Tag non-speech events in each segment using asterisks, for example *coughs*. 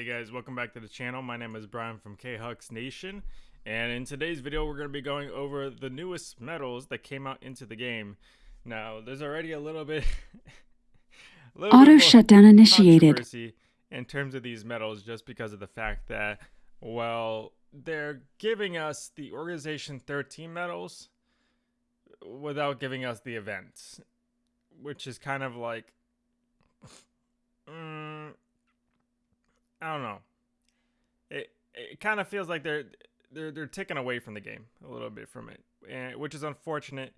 Hey guys, welcome back to the channel. My name is Brian from K-Hux Nation, and in today's video we're going to be going over the newest medals that came out into the game. Now, there's already a little bit... *laughs* a little Auto bit shutdown initiated. in terms of these medals just because of the fact that, well, they're giving us the Organization 13 medals without giving us the events, which is kind of like... Mm, I don't know. It it kind of feels like they're they're they're taking away from the game a little bit from it, and, which is unfortunate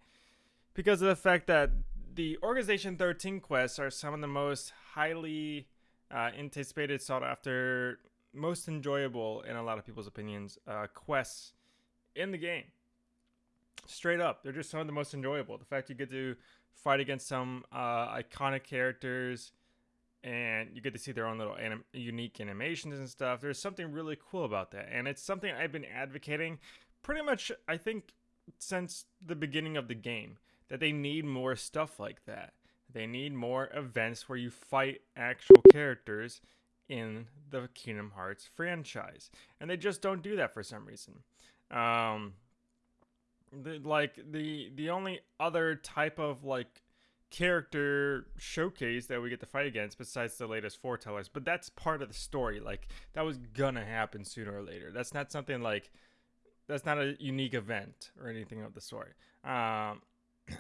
because of the fact that the Organization 13 quests are some of the most highly uh, anticipated, sought after, most enjoyable in a lot of people's opinions uh, quests in the game. Straight up, they're just some of the most enjoyable. The fact you get to fight against some uh, iconic characters and you get to see their own little anim- unique animations and stuff. There's something really cool about that, and it's something I've been advocating pretty much. I think since the beginning of the game that they need more stuff like that. They need more events where you fight actual characters in the Kingdom Hearts franchise, and they just don't do that for some reason. Um, the, like the the only other type of like character showcase that we get to fight against besides the latest foretellers but that's part of the story like that was gonna happen sooner or later. That's not something like that's not a unique event or anything of the sort. Um *coughs*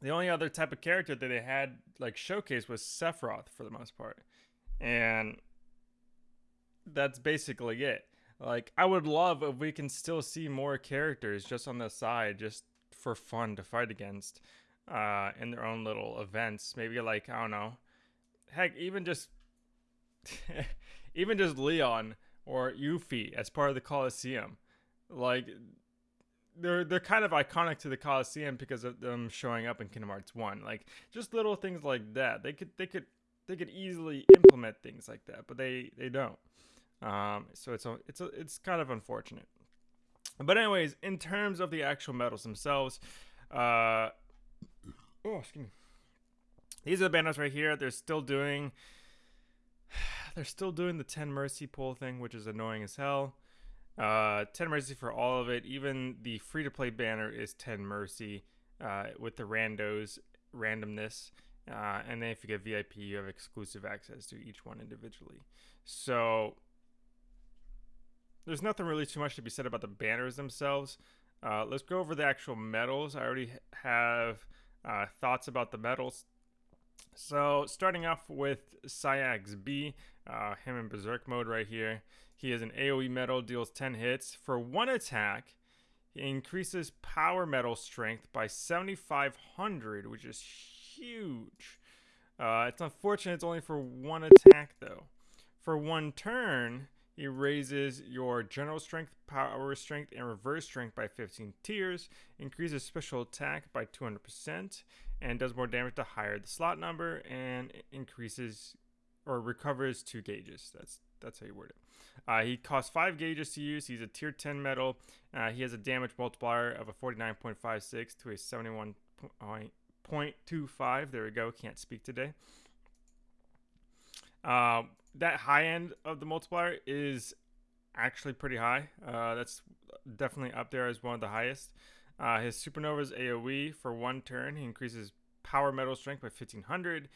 the only other type of character that they had like showcase was sephiroth for the most part and that's basically it. Like i would love if we can still see more characters just on the side just for fun to fight against uh, in their own little events. Maybe like I don't know, heck, even just *laughs* even just Leon or Yuffie as part of the Coliseum, like they're they're kind of iconic to the Coliseum because of them showing up in Kingdom Hearts One. Like just little things like that. They could they could they could easily implement things like that, but they they don't. Um, so it's a, it's a, it's kind of unfortunate. But anyways, in terms of the actual medals themselves, uh, oh, excuse me. These are the banners right here. They're still doing *sighs* they're still doing the 10 mercy pull thing, which is annoying as hell. Uh, 10 mercy for all of it. Even the free to play banner is 10 mercy uh, with the randos randomness. Uh, and then if you get VIP, you have exclusive access to each one individually. So there's nothing really too much to be said about the banners themselves. Uh, let's go over the actual medals. I already have uh, thoughts about the medals. So starting off with Saïx B, uh, him in Berserk mode right here. He is an AoE medal, deals 10 hits. For one attack, he increases power metal strength by 7,500, which is huge. Uh, it's unfortunate it's only for one attack though. For one turn, he raises your general strength, power strength, and reverse strength by 15 tiers, increases special attack by 200%, and does more damage the higher the slot number, and increases or recovers two gauges. That's that's how you word it. Uh, he costs five gauges to use. He's a tier 10 metal. Uh, he has a damage multiplier of a 49.56 to a 71.25. There we go. Can't speak today. Uh, that high end of the multiplier is actually pretty high. Uh, that's definitely up there as one of the highest. Uh, his supernova's AOE for one turn. He increases power metal strength by 1500.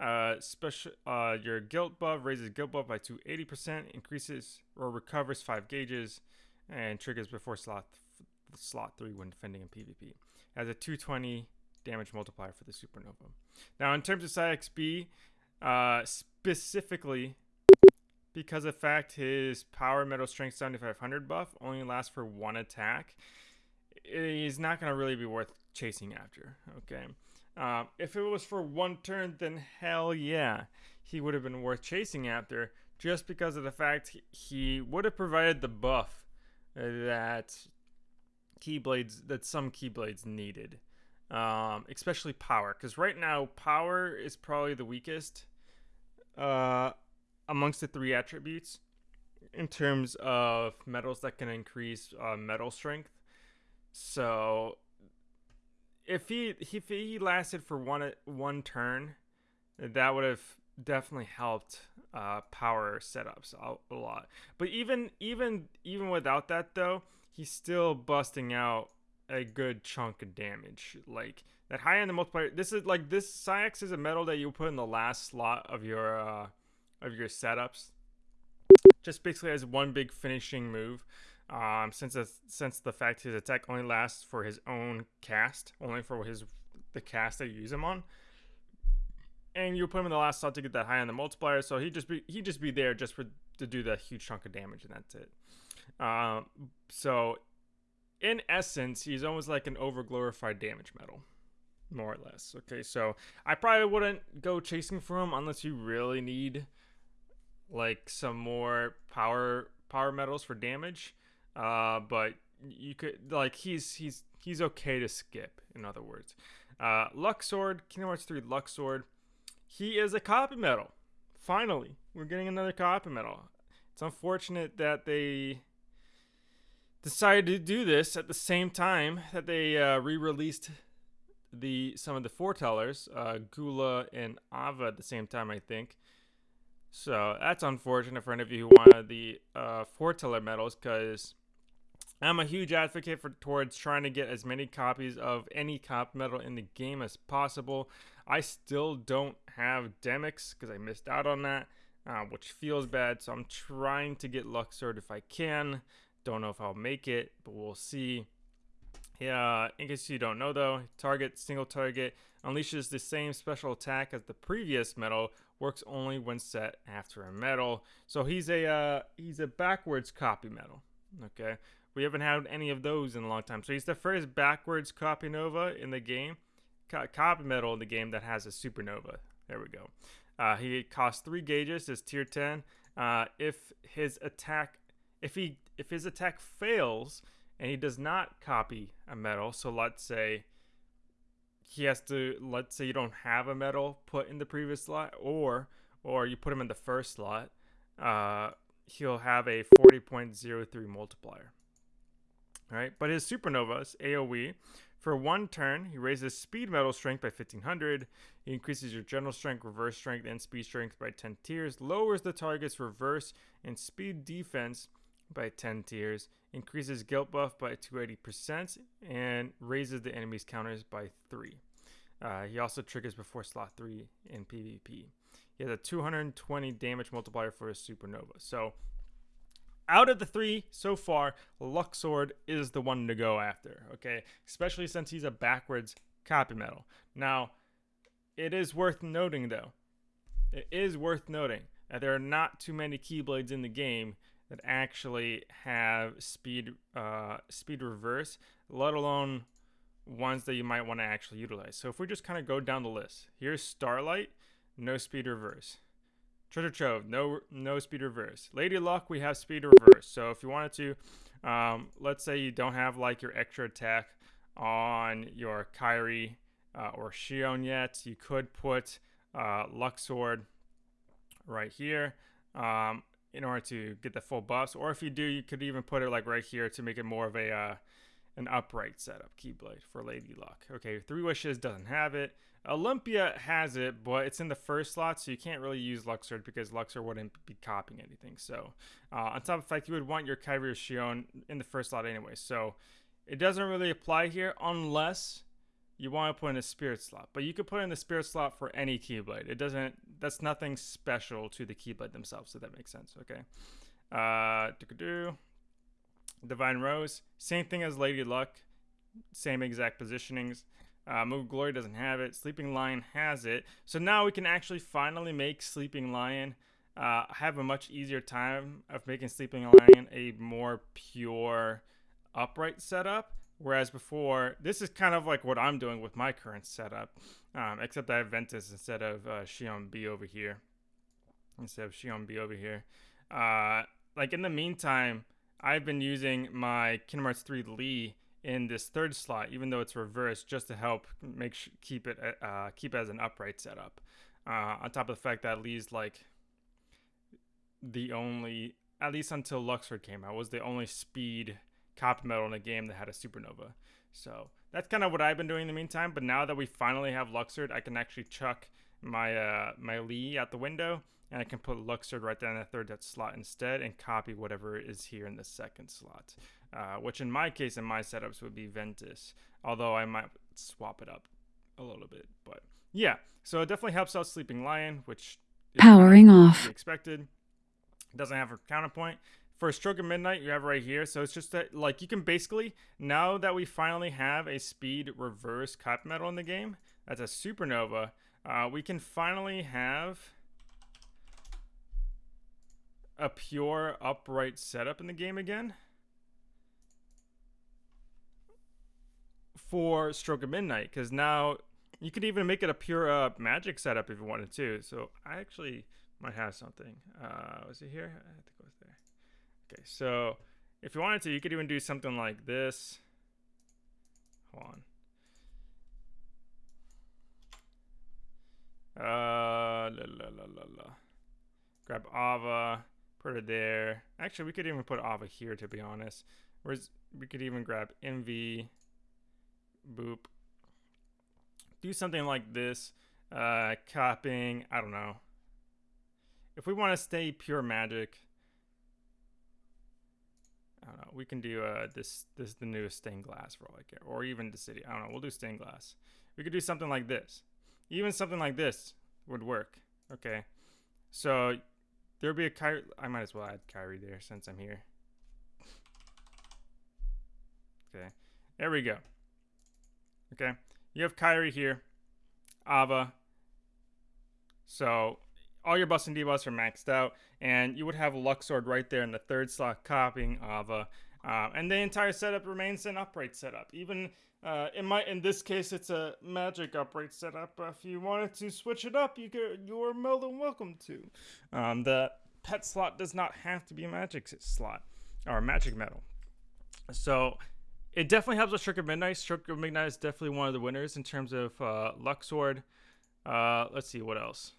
Uh, special, uh, your guilt buff raises guilt buff by 280%, increases or recovers 5 gauges, and triggers before slot slot 3 when defending in PvP. Has a 220 damage multiplier for the supernova. Now, in terms of Saïx B, uh, specifically because of fact his power metal strength 7500 buff only lasts for one attack he's not going to really be worth chasing after okay? Um, if it was for one turn then hell yeah he would have been worth chasing after just because of the fact he would have provided the buff that keyblades that some keyblades needed um, especially power because right now power is probably the weakest uh, amongst the three attributes in terms of metals that can increase uh, medal strength. So if he if he lasted for one one turn, that would have definitely helped uh, power setups a, a lot. But even even even without that though, he's still busting out a good chunk of damage. Like that high end multiplier. This is like this Saïx is a metal that you put in the last slot of your uh, of your setups. Just basically as one big finishing move. Um, since since the fact his attack only lasts for his own cast, only for his the cast that you use him on and you put him in the last slot to get that high on the multiplier. So he just be he just be there just for to do that huge chunk of damage, and that's it. Um, so in essence, he's almost like an over glorified damage medal, more or less. Okay, so I probably wouldn't go chasing for him unless you really need like some more power power metals for damage. Uh, but you could like he's he's he's okay to skip. In other words, uh, Luxord, Kingdom Hearts 3 Luxord he is a copy metal. Finally, we're getting another copy metal. It's unfortunate that they decided to do this at the same time that they uh, re-released the some of the foretellers, uh, Gula and Ava at the same time, I think. So that's unfortunate for any of you who wanted the uh, foreteller medals, because I'm a huge advocate for towards trying to get as many copies of any cop medal in the game as possible. I still don't have Demyx because I missed out on that, uh, which feels bad. So I'm trying to get Luxord if I can. Don't know if I'll make it, but we'll see. Yeah, in case you don't know though, target single target unleashes the same special attack as the previous metal, Works only when set after a metal. So he's a uh, he's a backwards copy metal. Okay, we haven't had any of those in a long time. So he's the first backwards copy nova in the game copy medal in the game that has a supernova. There we go. Uh, he costs three gauges. Is tier 10. Uh, if his attack, if he if his attack fails and he does not copy a medal, so let's say he has to let's say you don't have a medal put in the previous slot, or or you put him in the first slot, uh, he'll have a 40.03 multiplier. All right, but his supernovas AOE for one turn, he raises speed medal strength by 1500. He increases your general strength, reverse strength, and speed strength by 10 tiers. Lowers the target's reverse and speed defense by 10 tiers. Increases guilt buff by 280%. And raises the enemy's counters by 3. Uh, he also triggers before slot 3 in PvP. He has a 220 damage multiplier for his supernova. So out of the three so far, Luxord is the one to go after, okay? Especially since he's a backwards copy metal. Now, it is worth noting, though, it is worth noting that there are not too many Keyblades in the game that actually have speed uh, speed reverse, let alone ones that you might want to actually utilize. So if we just kind of go down the list, here's Starlight, no speed reverse. Treasure Trove, no no speed reverse. Lady Luck, we have speed reverse. So if you wanted to, um, let's say you don't have like your extra attack on your Kairi uh, or Xion yet, you could put uh, Luxord right here um, in order to get the full buffs. Or if you do, you could even put it like right here to make it more of a uh, an upright setup Keyblade for Lady Luck. Okay, Three Wishes doesn't have it. Olympia has it, but it's in the first slot, so you can't really use Luxord because Luxord wouldn't be copying anything. So, uh, on top of the fact, you would want your Kairi or Xion in the first slot anyway. So, it doesn't really apply here unless you want to put in a Spirit slot. But you could put in the Spirit slot for any Keyblade. It doesn't, that's nothing special to the Keyblade themselves, so that makes sense. Okay. Uh, Divine Rose, same thing as Lady Luck, same exact positionings. Uh, Moogle O' Glory doesn't have it. Sleeping Lion has it. So now we can actually finally make Sleeping Lion uh, have a much easier time of making Sleeping Lion a more pure upright setup. Whereas before, this is kind of like what I'm doing with my current setup, um, except I have Ventus instead of uh, B over here. Instead of Xion B over here. Uh, like in the meantime, I've been using my Kingdom Hearts 3 Lea in this third slot, even though it's reversed, just to help make sh- keep it uh, keep it as an upright setup. Uh, on top of the fact that Lea's like the only, at least until Luxord came out, was the only speed copy metal in a game that had a supernova. So that's kind of what I've been doing in the meantime. But now that we finally have Luxord, I can actually chuck my uh, my Lea out the window, and I can put Luxord right down in the third slot instead and copy whatever is here in the second slot. Uh, which in my case, in my setups, would be Ventus, although I might swap it up a little bit. But yeah, so it definitely helps out Sleeping Lion, which powering off expected. Doesn't have a counterpoint. For Stroke of Midnight, you have right here. So it's just that, like, you can basically, now that we finally have a speed reverse cut metal in the game, that's a supernova, uh, we can finally have a pure upright setup in the game again. For Stroke of Midnight, because now you could even make it a pure uh, magic setup if you wanted to. So I actually might have something. Uh, was it here? I think it was there. Okay, so if you wanted to, you could even do something like this. Hold on. Uh, la, la, la, la, la. Grab Ava, put it there. Actually, we could even put Ava here, to be honest. Whereas we could even grab MV, boop. Do something like this. Uh, copying, I don't know. If we want to stay pure magic, I don't know. We can do uh, this. This is the newest stained glass for all I care, or even the city. I don't know. We'll do stained glass. We could do something like this. Even something like this would work. Okay, so there'll be a Kairi. I might as well add Kairi there since I'm here. Okay, there we go. Okay, you have Kairi here, Ava. So all your bus and debuffs are maxed out, and you would have Luxord right there in the third slot copying Ava. Uh, and the entire setup remains an upright setup. Even uh, in my in this case, it's a magic upright setup. If you wanted to switch it up, you could. You are more than welcome to. Um, the pet slot does not have to be a magic slot or a magic metal. So it definitely helps with Stroke of Midnight. Stroke of Midnight is definitely one of the winners in terms of uh, Luxord. Uh, let's see what else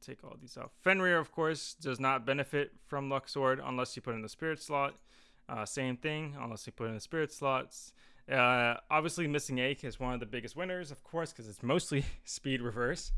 take all these out. Fenrir, of course, does not benefit from Luxord unless you put in the spirit slot. Uh, same thing, unless you put in the spirit slots. Uh, obviously, Missing Ache is one of the biggest winners, of course, because it's mostly *laughs* speed reverse.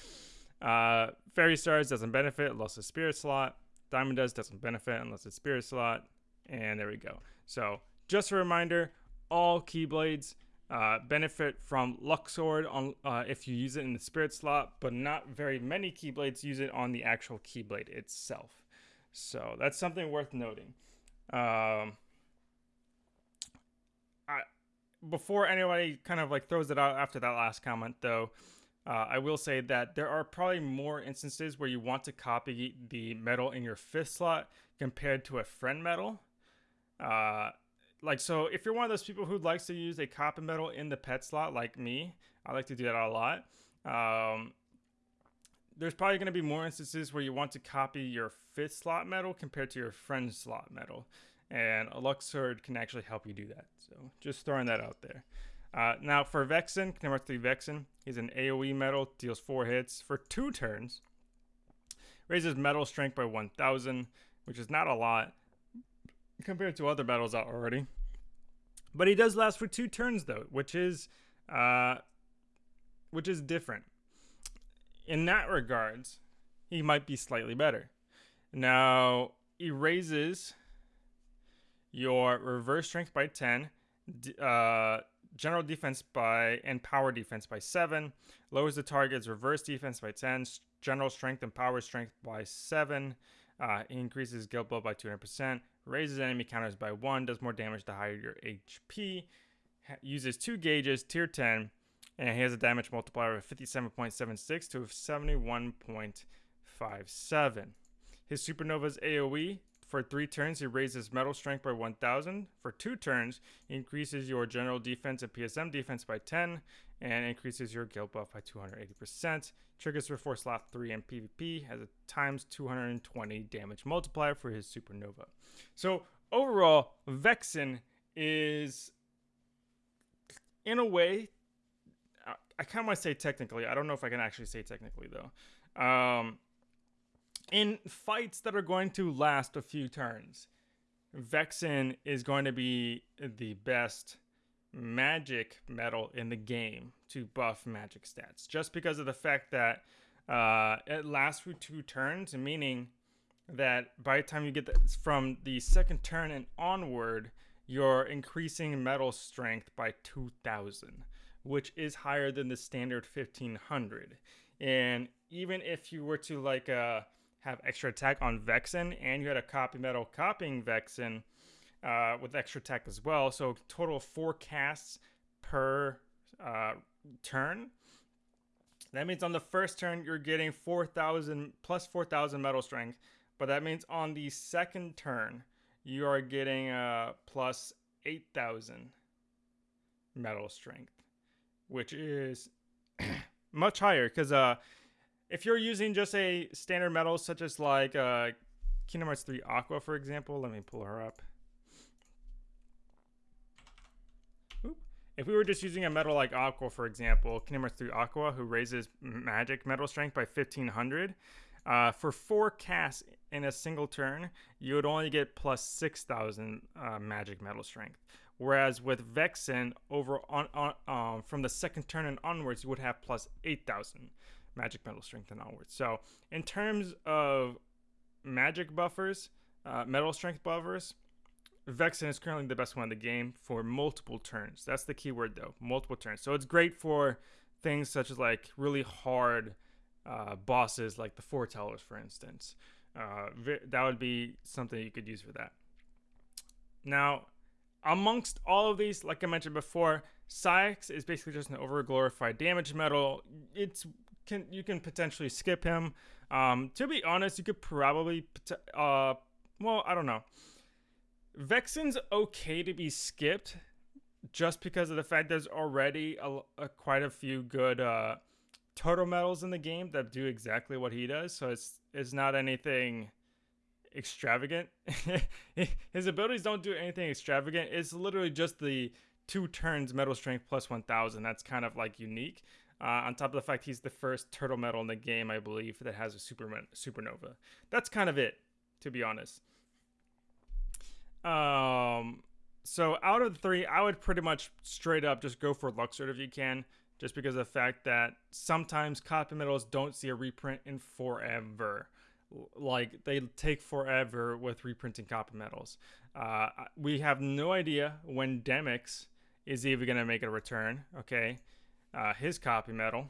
*laughs* uh, Fairy Stars doesn't benefit unless it's spirit slot. Diamond Dust doesn't benefit unless it's spirit slot. And there we go. So, just a reminder all Keyblades uh, benefit from Luxord on uh, if you use it in the Spirit slot, but not very many Keyblades use it on the actual Keyblade itself. So that's something worth noting. Um, I, before anybody kind of like throws it out after that last comment, though, uh, I will say that there are probably more instances where you want to copy the metal in your fifth slot compared to a friend metal. Like so if you're one of those people who likes to use a copper metal in the pet slot like me i like to do that a lot um, there's probably going to be more instances where you want to copy your fifth slot metal compared to your friend slot metal and a Luxord can actually help you do that so just throwing that out there uh, now for Vexen, Number 3 Vexen, he's an AoE metal, deals 4 hits for 2 turns. Raises metal strength by 1000, which is not a lot, compared to other battles out already. But he does last for two turns though, which is uh, which is different. In that regards, he might be slightly better. Now he raises your reverse strength by 10, uh, general defense by and power defense by 7, lowers the target's reverse defense by 10, general strength and power strength by 7, uh, increases guilt blow by 200%, raises enemy counters by 1, does more damage the higher your HP, uses 2 gauges, tier 10, and he has a damage multiplier of 57.76 to 71.57. His Supernova's AoE for 3 turns, he raises metal strength by 1000. For 2 turns, increases your general defense and PSM defense by 10 and increases your guilt buff by 280%. Triggers for Force Slot 3 and PvP, has a times 220 damage multiplier for his Supernova. So overall, Vexen is, in a way, I kind of want to say technically. I don't know if I can actually say technically though. Um, in fights that are going to last a few turns, Vexen is going to be the best magic metal in the game to buff magic stats, just because of the fact that uh, it lasts for two turns, meaning that by the time you get the, from the second turn and onward, you're increasing metal strength by 2000, which is higher than the standard 1500. And even if you were to like uh, have extra attack on Vexen and you had a copy metal copying Vexen uh, with extra attack as well, so total four casts per uh, turn. That means on the first turn you're getting 4,000 plus 4,000 metal strength, but that means on the second turn you are getting uh, plus 8,000 metal strength, which is *clears throat* much higher because uh, if you're using just a standard metal such as like uh, Kingdom Hearts 3 Aqua, for example, let me pull her up. If we were just using a metal like Aqua, for example, Kingdom Hearts 3 Aqua, who raises magic metal strength by 1500, uh, for four casts in a single turn, you would only get plus 6,000 uh, magic metal strength. Whereas with Vexen, over on, on um, from the second turn and onwards, you would have plus 8,000 magic metal strength and onwards. So in terms of magic buffers, uh, metal strength buffers, Vexen is currently the best one in the game for multiple turns. That's the key word though, multiple turns. So it's great for things such as like really hard uh, bosses like the foretellers, for instance. Uh, that would be something you could use for that. Now, amongst all of these, like I mentioned before, Saïx is basically just an over glorified damage metal. It's can you can potentially skip him. Um, to be honest, you could probably uh, well, I don't know. Vexen's okay to be skipped just because of the fact there's already a, a quite a few good uh, total metals in the game that do exactly what he does. So it's it's not anything extravagant. *laughs* His abilities don't do anything extravagant. It's literally just the two turns metal strength plus 1000. That's kind of like unique. Uh, on top of the fact he's the first turtle metal in the game, I believe, that has a super supernova. That's kind of it, to be honest. Um, so out of the three, I would pretty much straight up just go for Luxord if you can, just because of the fact that sometimes copy metals don't see a reprint in forever. Like they take forever with reprinting copy metals. Uh, we have no idea when Demyx is even gonna make a return. Okay, uh, his copy metal.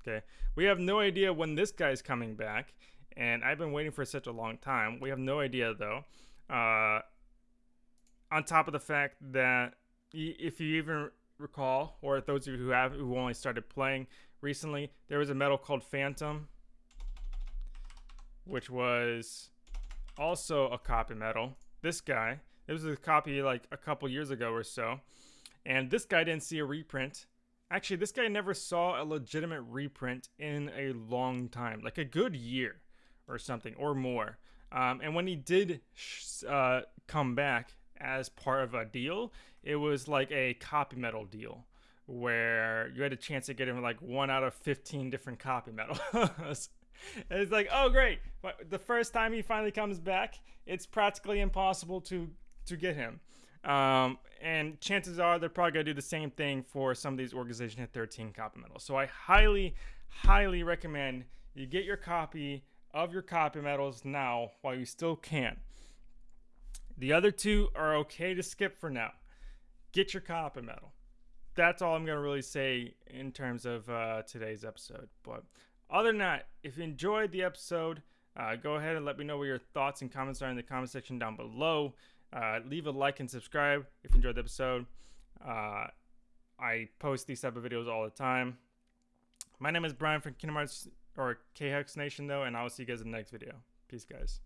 Okay, we have no idea when this guy's coming back, and I've been waiting for such a long time. We have no idea though. Uh, on top of the fact that if you even recall, or those of you who have who only started playing recently, there was a metal called Phantom, which was also a copy metal. This guy, it was a copy like a couple years ago or so, and this guy didn't see a reprint. Actually, this guy never saw a legitimate reprint in a long time, like a good year or something or more. Um, and when he did uh, come back as part of a deal, it was like a copy metal deal where you had a chance to get him like one out of 15 different copy metals. *laughs* it's like, oh great! But the first time he finally comes back, it's practically impossible to to get him. Um, and chances are they're probably gonna do the same thing for some of these organizations at 13 copy metals. So I highly, highly recommend you get your copy of your copy metals now while you still can. The other two are okay to skip for now. Get your copy metal. That's all I'm going to really say in terms of uh, today's episode. But other than that, if you enjoyed the episode, uh, go ahead and let me know what your thoughts and comments are in the comment section down below. Uh, leave a like and subscribe if you enjoyed the episode. Uh, I post these type of videos all the time. My name is Brian from Kingdom Hearts or KHEX Nation though, and I will see you guys in the next video. Peace, guys.